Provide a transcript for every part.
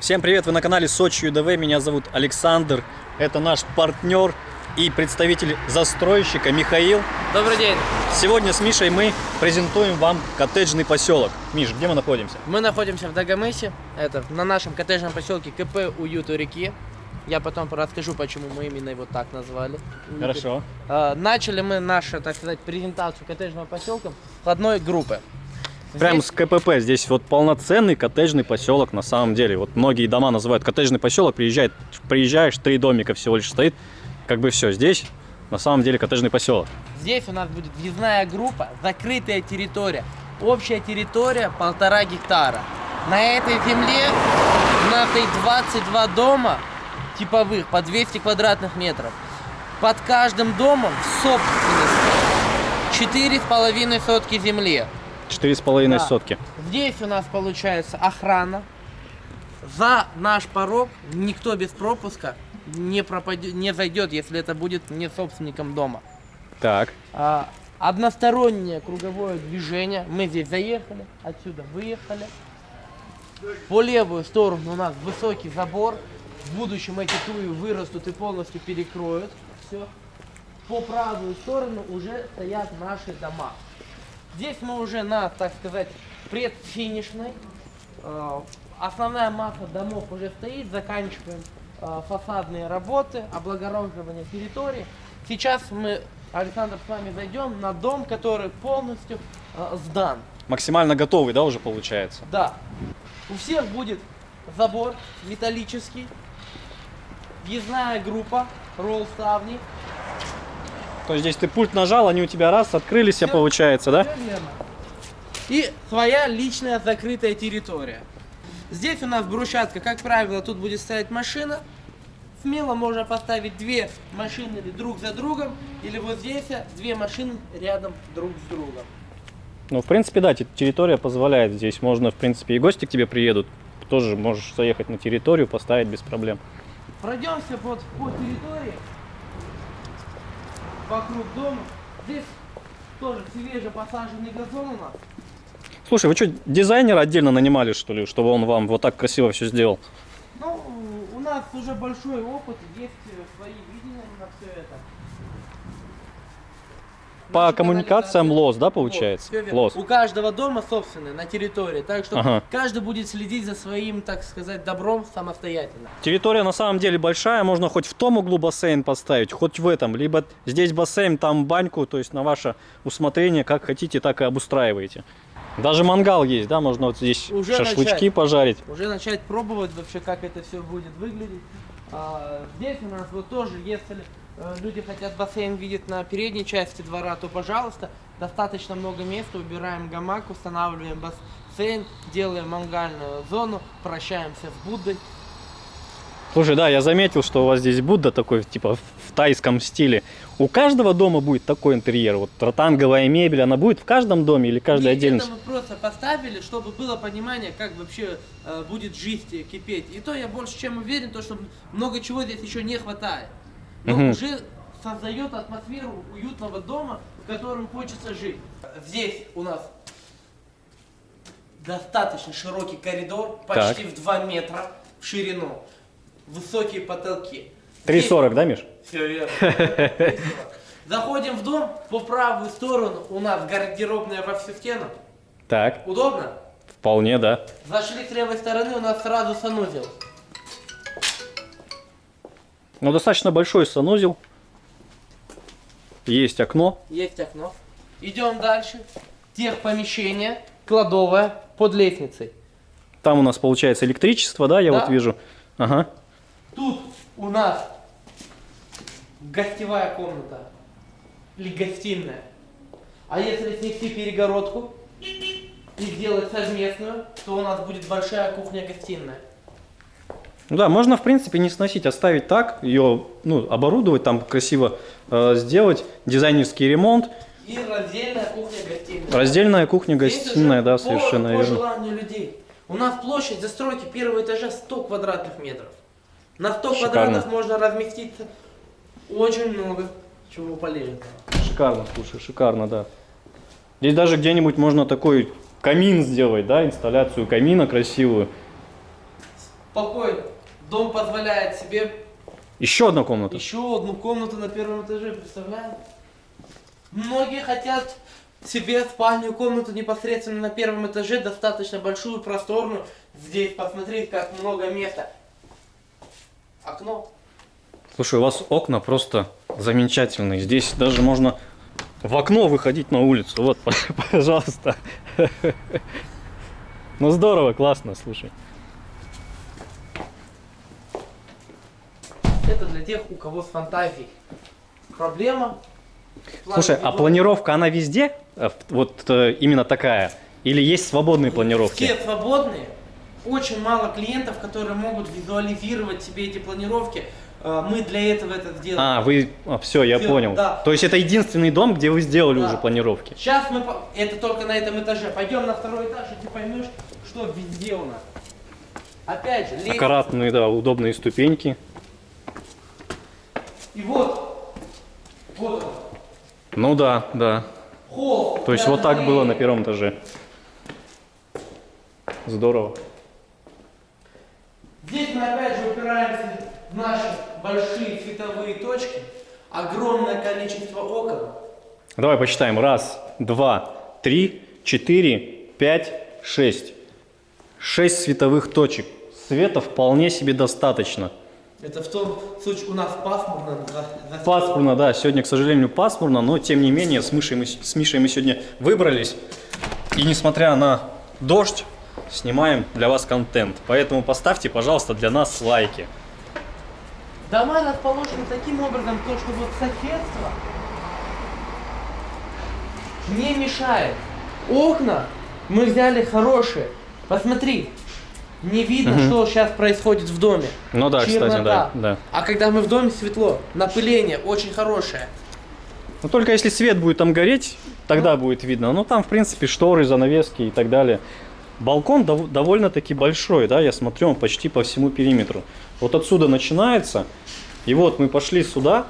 Всем привет, вы на канале Сочи ЮДВ, меня зовут Александр, это наш партнер и представитель застройщика Михаил. Добрый день. Сегодня с Мишей мы презентуем вам коттеджный поселок. Миш, где мы находимся? Мы находимся в Дагомысе, это на нашем коттеджном поселке КП Уют у реки. Я потом расскажу, почему мы именно его так назвали. Хорошо. А, Начали мы нашу, так сказать, презентацию коттеджного поселка с одной группы. Прям Здесь- с КПП, здесь вот полноценный коттеджный поселок на самом деле. Вот многие дома называют коттеджный поселок, приезжает, приезжаешь, три домика всего лишь стоит, как бы все. Здесь на самом деле коттеджный поселок. Здесь у нас будет въездная группа, закрытая территория. Общая территория полтора гектара. На этой земле у нас стоит 22 дома типовых по 200 квадратных метров. Под каждым домом в собственности 4,5 сотки земли. Четыре с половиной Да. сотки. Здесь у нас получается охрана. За наш порог никто без пропуска не, пропадет, не зайдет, если это будет не собственником дома. Так, А, одностороннее круговое движение. Мы здесь заехали, отсюда выехали. По левую сторону у нас высокий забор. В будущем эти туи вырастут и полностью перекроют. Все. По правую сторону уже стоят наши дома. Здесь мы уже на, так сказать, предфинишной. Э, Основная масса домов уже стоит. Заканчиваем э, фасадные работы, облагороживание территории. Сейчас мы, Александр, с вами зайдем на дом, который полностью э, сдан. максимально готовый, да, уже получается? Да. У всех будет забор металлический, въездная группа, ролл ставни. То есть здесь ты пульт нажал, они у тебя раз, открылись, все получается, да? Верно. И своя личная закрытая территория. Здесь у нас брусчатка, как правило, тут будет стоять машина. Смело можно поставить две машины друг за другом, или вот здесь две машины рядом друг с другом. Ну, в принципе, да, те- территория позволяет. Здесь можно, в принципе, и гости к тебе приедут. Тоже можешь заехать на территорию, поставить без проблем. Пройдемся вот по территории, вокруг дома. Здесь тоже свеже посаженный газон у нас. Слушай, вы что, дизайнера отдельно нанимали, что ли, чтобы он вам вот так красиво все сделал? Ну, у нас уже большой опыт, есть свои видения на все это. По коммуникациям лос, да, Вот, получается? верно. Лос. У каждого дома собственный на территории, так что Ага. каждый будет следить за своим, так сказать, добром самостоятельно. Территория на самом деле большая, можно хоть в том углу бассейн поставить, хоть в этом, либо здесь бассейн, там баньку, то есть на ваше усмотрение, как хотите, так и обустраиваете. Даже мангал есть, да, можно вот здесь Уже шашлычки начать. пожарить. Уже начать пробовать вообще, как это все будет выглядеть. А, здесь у нас вот тоже, если люди хотят бассейн видеть на передней части двора, то пожалуйста, достаточно много места, убираем гамак, устанавливаем бассейн, делаем мангальную зону, прощаемся с Буддой. Слушай, да, я заметил, что у вас здесь Будда такой, типа, в тайском стиле. У каждого дома будет такой интерьер, вот ротанговая мебель, она будет в каждом доме или каждый Нет, отдельно? Это мы просто поставили, чтобы было понимание, как вообще э, будет жизнь кипеть. И то я больше чем уверен, то, что много чего здесь еще не хватает. Но Мгм. уже создает атмосферу уютного дома, в котором хочется жить. Здесь у нас достаточно широкий коридор, почти в 2 метра в ширину. Высокие потолки. 3,40, да, Миш? Все верно. 3,40. Заходим в дом, по правую сторону у нас гардеробная во всю стену. Так, Удобно? вполне, да. Зашли с левой стороны, у нас сразу санузел. Ну, достаточно большой санузел. Есть окно. Есть окно. Идем дальше. Техпомещение, кладовая под лестницей. Там у нас получается электричество, да, я Да. вот вижу. Ага. Тут у нас гостевая комната или гостиная. А если снести перегородку и сделать совместную, то у нас будет большая кухня-гостиная. Ну да, можно, в принципе, не сносить, оставить так, ее, ну, оборудовать, там красиво э, сделать, дизайнерский ремонт, И раздельная кухня-гостиная. раздельная кухня-гостиная, да, по- совершенно по верно. желанию людей. У нас площадь застройки первого этажа 100 квадратных метров. На 100 Шикарно. квадратов можно разместиться очень много чего полезного. Шикарно, слушай, шикарно, да. Здесь даже где-нибудь можно такой камин сделать, да, инсталляцию камина красивую. Спокойно. Дом позволяет себе Еще одна комната. еще одну комнату на первом этаже, представляешь? Многие хотят себе спальную комнату непосредственно на первом этаже, достаточно большую, просторную. Здесь посмотреть, как много места. Окно. Слушай, у вас окна просто замечательные. Здесь даже можно в окно выходить на улицу. Вот, пожалуйста. Ну здорово, классно, слушай. Это для тех, у кого с фантазией. Проблема. Слушай, а планировка, она везде? Э, Вот э, именно такая? Или есть свободные планировки? Все свободные. Очень мало клиентов, которые могут визуализировать себе эти планировки. Э, Мы для этого это сделали. А, вы... все, я Всё, понял. да. То есть это единственный дом, где вы сделали Да. уже планировки? Сейчас мы... Это только на этом этаже. Пойдем на второй этаж, и ты поймешь, что везде у нас. Опять же, лестница. Аккуратные, да, удобные ступеньки. И вот. Вот он. Ну да, да. Холл. То есть вот так было на первом этаже. Здорово. Здесь мы опять же упираемся в наши большие световые точки. Огромное количество окон. Давай посчитаем. Раз, два, три, четыре, пять, шесть. Шесть световых точек. Света вполне себе достаточно. Это в том случае у нас пасмурно. за- за- Пасмурно, да, сегодня, к сожалению, пасмурно, но тем не менее с Мишей мы, с Мишей мы сегодня выбрались. И несмотря на дождь, снимаем для вас контент. Поэтому поставьте, пожалуйста, для нас лайки. Дома расположены таким образом, то, что вот соседство не мешает. Окна мы взяли хорошие. Посмотри, не видно, что сейчас происходит в доме. Ну да, кстати, Чернота. да, да. А когда мы в доме светло, напыление очень хорошее. Ну только если свет будет там гореть, тогда будет видно. Ну там, в принципе, шторы, занавески и так далее. Балкон дов- довольно-таки большой, да, я смотрю, он почти по всему периметру. Вот отсюда начинается, и вот мы пошли сюда,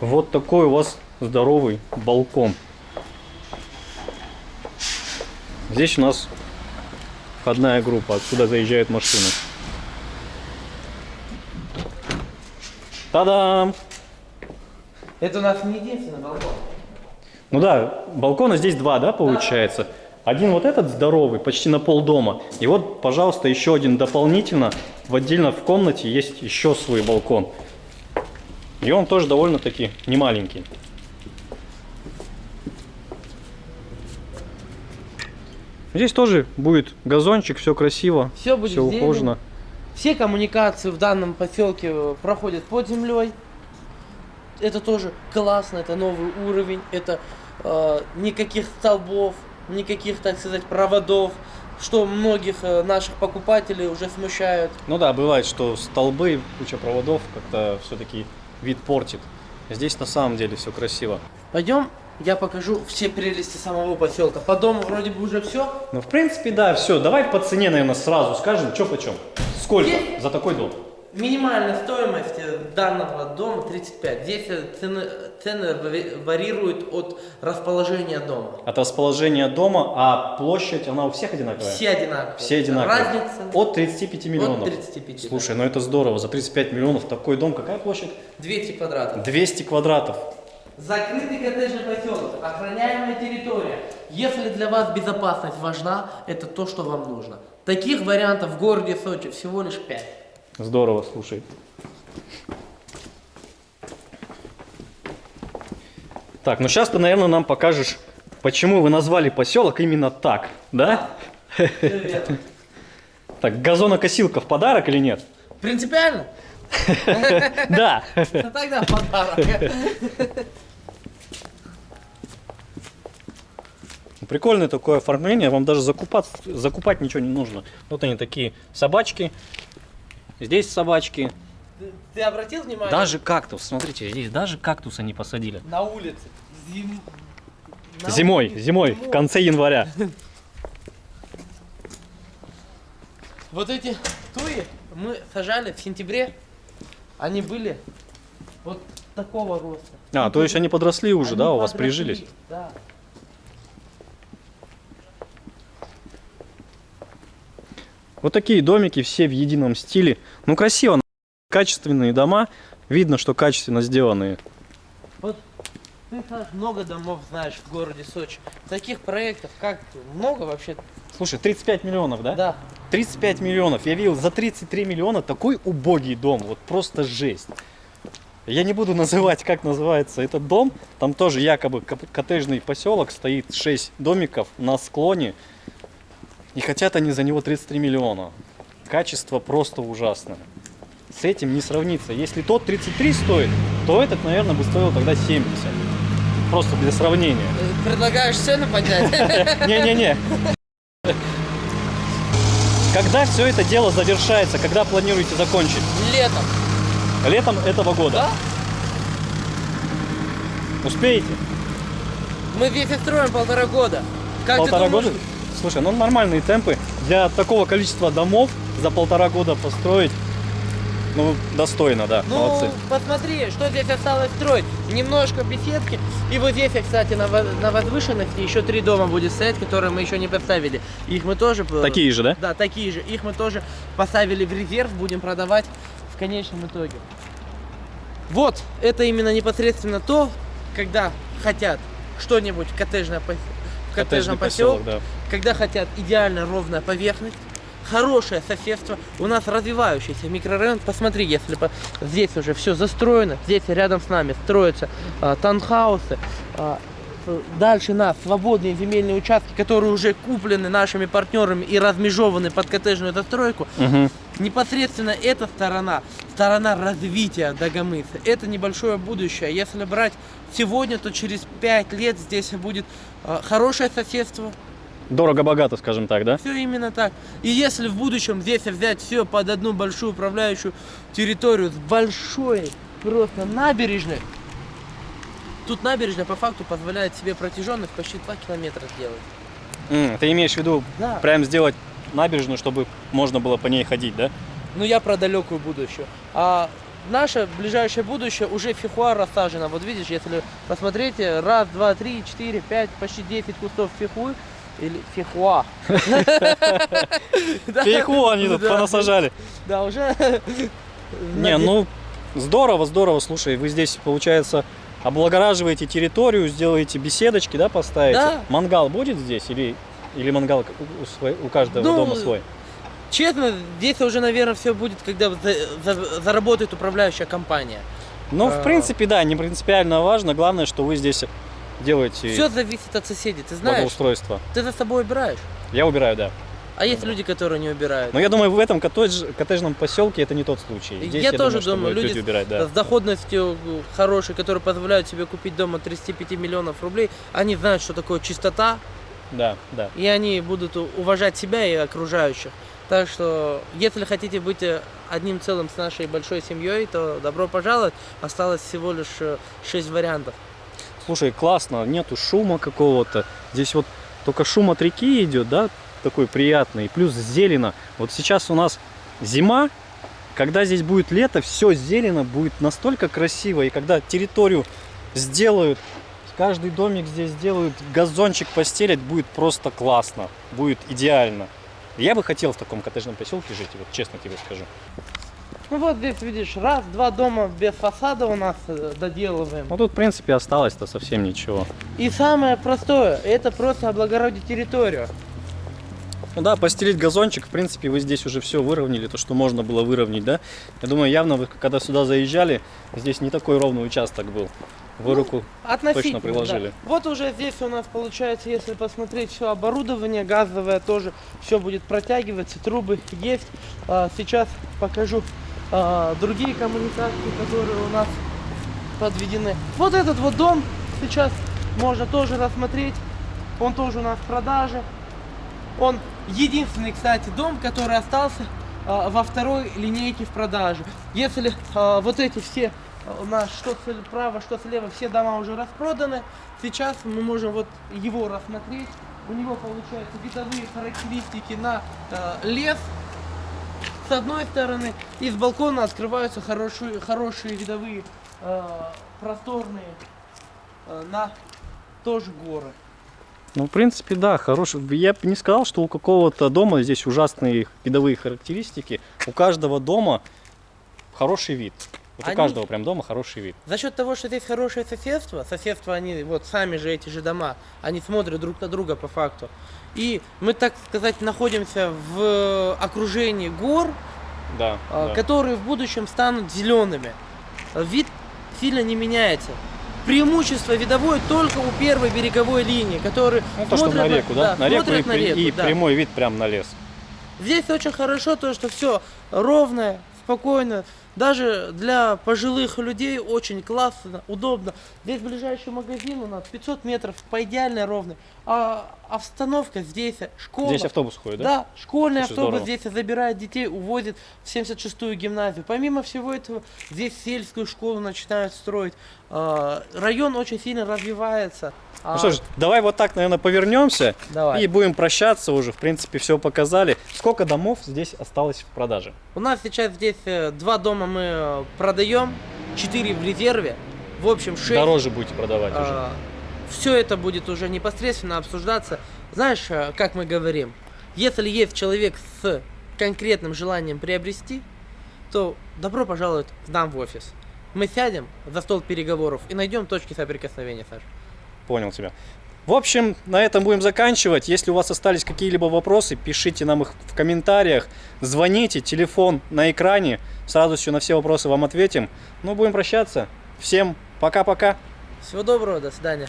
вот такой у вас здоровый балкон. Здесь у нас входная группа, отсюда заезжают машины. Та-дам! Это у нас не единственный балкон. Ну да, балкона здесь два, да, получается? Один вот этот здоровый, почти на пол дома. И вот, пожалуйста, еще один дополнительно. В отдельно в комнате есть еще свой балкон. И он тоже довольно-таки немаленький. Здесь тоже будет газончик, все красиво, Все будет все зелень. ухожено. Все коммуникации в данном поселке э, проходят под землей. Это тоже классно, это новый уровень, это э, никаких столбов, никаких, так сказать, проводов, что многих э, наших покупателей уже смущают. Ну да, бывает, что столбы, куча проводов как-то все-таки вид портит. Здесь на самом деле все красиво. Пойдем, я покажу все прелести самого поселка. По дому вроде бы уже все. Ну, в принципе, да, все. Давай по цене, наверное, сразу скажем, что почем. Сколько Есть. за такой дом? Минимальная стоимость э, данного дома 35. Здесь э, цены, цены варируют от расположения дома. От расположения дома, а площадь, она у всех одинаковая? Все одинаковые. Все одинаковые. Разница От 35 миллионов. 35, да. Слушай, ну это здорово. За 35 миллионов такой дом, какая площадь? 200 квадратов. 200 квадратов. Закрытый коттеджный поселок, охраняемая территория. Если для вас безопасность важна, это то, что вам нужно. Таких вариантов в городе Сочи всего лишь 5. Здорово, слушай. Так, ну сейчас ты, наверное, нам покажешь, почему вы назвали поселок именно так, да? Так, газонокосилка в подарок или нет? Принципиально? Да. Ну тогда подарок. Прикольное такое оформление, вам даже закупать, закупать ничего не нужно. Вот они такие собачки, здесь собачки, Ты, ты обратил внимание? даже кактус, смотрите, здесь даже кактус они посадили. На улице. Зим- на Зимой, улице. зимой, в конце января. Вот эти туи мы сажали в сентябре. Они были вот такого роста. А, то есть они подросли уже, Они да, у вас подросли, прижились? Да. Вот такие домики, все в едином стиле. Ну, красиво, качественные дома. Видно, что качественно сделанные. Вот ты, много домов знаешь в городе Сочи. Таких проектов как много вообще? Слушай, 35 миллионов, да? Да. 35 миллионов. Я видел за 33 миллиона такой убогий дом. Вот просто жесть. Я не буду называть, как называется этот дом. Там тоже якобы кот- коттеджный поселок. Стоит 6 домиков на склоне. И хотят они за него 33 миллиона. Качество просто ужасное. С этим не сравнится. Если тот 33 стоит, то этот, наверное, бы стоил тогда 70. Просто для сравнения. Предлагаешь цену поднять? Не-не-не. Когда все это дело завершается, когда планируете закончить? Летом. Летом этого года. Да? Успеете? Мы здесь и строим полтора года. Как полтора года? Слушай, ну нормальные темпы. Для такого количества домов за полтора года построить, ну, достойно, да, Ну, молодцы. посмотри, что здесь осталось строить. Немножко беседки. И вот здесь, кстати, на, на возвышенности еще три дома будет стоять, которые мы еще не поставили. Их мы тоже... Такие же, да? Да, такие же. Их мы тоже поставили в резерв, будем продавать в конечном итоге. Вот, это именно непосредственно то, когда хотят что-нибудь коттеджное в коттеджном поселке, да. когда хотят идеально ровная поверхность, хорошее соседство, у нас развивающийся микрорайон. Посмотри, если по- здесь уже все застроено, здесь рядом с нами строятся таунхаусы, а, с- дальше нас свободные земельные участки, которые уже куплены нашими партнерами и размежованы под коттеджную застройку. Мгм. Непосредственно эта сторона, сторона развития Дагомыса, это небольшое будущее. Если брать сегодня, то через 5 лет здесь будет э, хорошее соседство. Дорого-богато, скажем так, да? Все именно так. И если в будущем здесь взять все под одну большую управляющую территорию с большой просто набережной, тут набережная по факту позволяет себе протяженность почти 2 километра сделать. М, ты имеешь в виду Да. прям сделать набережную, чтобы можно было по ней ходить, да? Ну, я про далекую будущее. А наше ближайшее будущее уже фихуа рассажено. Вот видишь, если посмотрите, раз, два, три, четыре, пять, почти 10 кустов фихуи. Или фихуа. Фейху они тут понасажали. Да, уже. Не, ну здорово, здорово. Слушай, вы здесь, получается, облагораживаете территорию, сделаете беседочки, да, поставите? Да. Мангал будет здесь или, или мангал у, свой- у каждого Ну, дома свой? Честно, здесь уже, наверное, все будет, когда за- за- заработает управляющая компания. Ну, в а. принципе, да, не принципиально важно. Главное, что вы здесь делаете Все зависит от соседей. Ты знаешь, благоустройство. ты за собой убираешь. Я убираю, да. А есть люди, которые не убирают. Но я думаю, в этом коттедж- коттеджном поселке это не тот случай. Здесь, Я тоже что думаю, будут люди убирать, да. с доходностью э, хорошей, которые позволяют себе купить дома 35 миллионов рублей, они знают, что такое чистота, Да, да. и они будут уважать себя и окружающих. Так что, если хотите быть э, одним целым с нашей большой семьей, то добро пожаловать. Осталось всего лишь 6 вариантов. Слушай, классно, нету шума какого-то. Здесь вот только шум от реки идет, да, такой приятный. Плюс зелено. Вот сейчас у нас зима, когда здесь будет лето, все зелено, будет настолько красиво. И когда территорию сделают, каждый домик здесь сделают, газончик постелят, будет просто классно. Будет идеально. Я бы хотел в таком коттеджном поселке жить, вот честно тебе скажу. Ну вот здесь видишь, раз, два дома без фасада у нас э, доделываем. Ну тут, в принципе, осталось-то совсем ничего. И самое простое, это просто облагородить территорию. Ну да, постелить газончик, в принципе, вы здесь уже все выровняли, то, что можно было выровнять, да? Я думаю, явно вы, когда сюда заезжали, здесь не такой ровный участок был. Вы Ну, руку... Относительно, приложили. да. Вот уже здесь у нас получается, если посмотреть все оборудование газовое тоже, все будет протягиваться, трубы есть. А, сейчас покажу а, другие коммуникации, которые у нас подведены. Вот этот вот дом сейчас можно тоже рассмотреть. Он тоже у нас в продаже. Он единственный, кстати, дом, который остался а, во второй линейке в продаже. Если а, вот эти все у нас что справа, что слева, все дома уже распроданы, сейчас мы можем вот его рассмотреть. У него получаются видовые характеристики на а, лес с одной стороны, и с балкона открываются хорошие, хорошие видовые а, просторные а, на тоже горы. Ну, в принципе, да, хороший. Я бы не сказал, что у какого-то дома здесь ужасные видовые характеристики. У каждого дома хороший вид. Вот Они- у каждого прям дома хороший вид. За счет того, что здесь хорошее соседство, соседство они, вот сами же эти же дома, они смотрят друг на друга по факту. И мы, так сказать, находимся в окружении гор, Да. а, да. которые в будущем станут зелеными. Вид сильно не меняется. Преимущество видовое только у первой береговой линии, которые Ну, то, что на реку, да? на реку и, на реку, и да. прямой вид прям на лес. Здесь очень хорошо то, что все ровное, спокойно. Даже для пожилых людей очень классно, удобно. Здесь ближайший магазин у нас 500 метров по идеальной ровной. А обстановка здесь, школа. Здесь автобус ходит, да? Да, школьный Слушай, автобус здорово. здесь забирает детей, увозит в 76-ю гимназию. Помимо всего этого, здесь сельскую школу начинают строить. А, Район очень сильно развивается. А, Ну что ж, давай вот так, наверное, повернемся Давай. и будем прощаться уже. В принципе, все показали. Сколько домов здесь осталось в продаже? У нас сейчас здесь э, два дома мы э, продаем, четыре в резерве. В общем, шесть. Дороже будете продавать уже. Все это будет уже непосредственно обсуждаться. Знаешь, э, как мы говорим, если есть человек с конкретным желанием приобрести, то добро пожаловать к нам в офис. Мы сядем за стол переговоров и найдем точки соприкосновения, Саш. Понял тебя. В общем, на этом будем заканчивать. Если у вас остались какие-либо вопросы, пишите нам их в комментариях, звоните, телефон на экране. С радостью на все вопросы вам ответим. Ну, будем прощаться. Всем пока-пока. Всего доброго, до свидания.